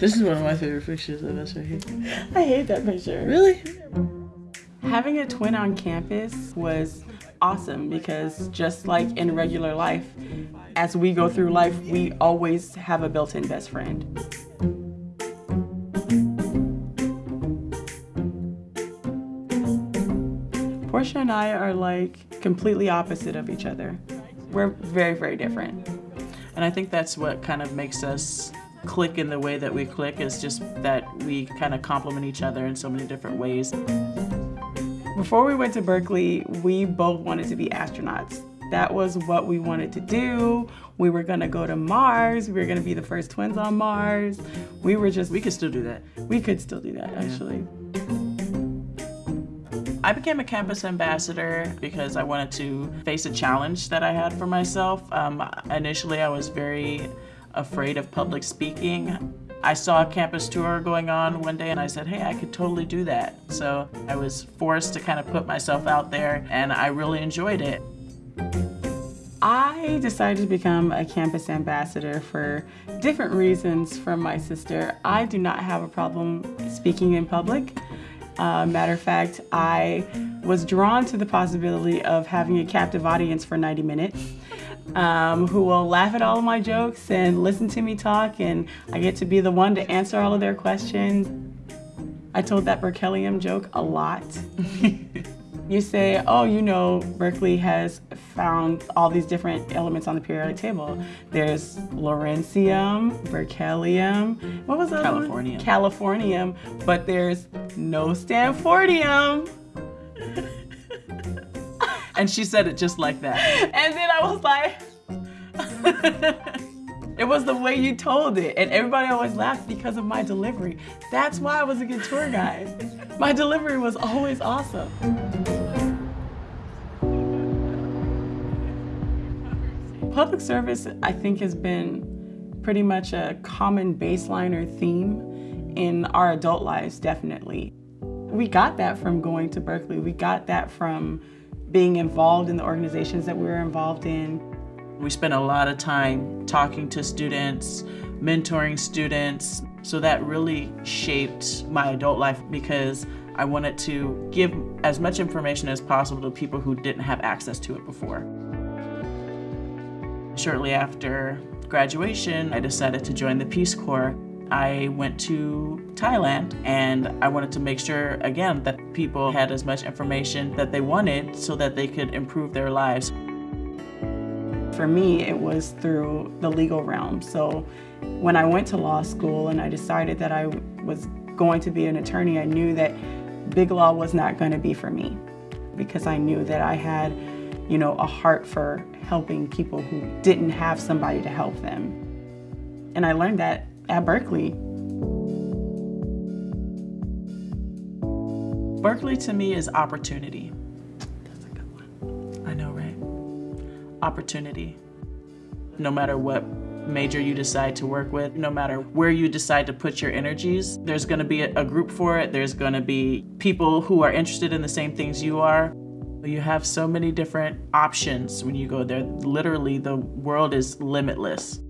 This is one of my favorite pictures of us right here. I hate that picture. Really? Having a twin on campus was awesome because just like in regular life, as we go through life, we always have a built-in best friend. Portia and I are like completely opposite of each other. We're very, very different. And I think that's what kind of makes us click in the way that we click is just that we kind of complement each other in so many different ways. Before we went to Berkeley, we both wanted to be astronauts. That was what we wanted to do. We were gonna go to Mars. We were gonna be the first twins on Mars. We were just, We could still do that. we could still do that actually. I became a campus ambassador because I wanted to face a challenge that I had for myself. Um, initially, I was very afraid of public speaking. I saw a campus tour going on one day and I said, hey, I could totally do that. So I was forced to kind of put myself out there and I really enjoyed it. I decided to become a campus ambassador for different reasons from my sister. I do not have a problem speaking in public. Uh, matter of fact, I was drawn to the possibility of having a captive audience for 90 minutes um, who will laugh at all of my jokes and listen to me talk, and I get to be the one to answer all of their questions. I told that Berkelium joke a lot. you say, oh, you know, Berkeley has found all these different elements on the periodic table. There's Lawrencium, Berkelium, what was that? Californium. Californium, but there's no Stanfordium. And she said it just like that. And then I was like, it was the way you told it. And everybody always laughed because of my delivery. That's why I was a good tour guide. My delivery was always awesome. Public service, I think, has been pretty much a common baseline or theme in our adult lives, definitely. We got that from going to Berkeley. We got that from being involved in the organizations that we were involved in. We spent a lot of time talking to students, mentoring students. So that really shaped my adult life because I wanted to give as much information as possible to people who didn't have access to it before. Shortly after graduation, I decided to join the Peace Corps. I went to Thailand and I wanted to make sure, again, that people had as much information that they wanted so that they could improve their lives. For me, it was through the legal realm. So when I went to law school and I decided that I was going to be an attorney, I knew that big law was not going to be for me because I knew that I had, you know, a heart for helping people who didn't have somebody to help them. And I learned that at Berkeley. Berkeley to me is opportunity. That's a good one. I know, right? Opportunity. No matter what major you decide to work with, no matter where you decide to put your energies, there's gonna be a, group for it. There's gonna be people who are interested in the same things you are. You have so many different options when you go there. Literally, the world is limitless.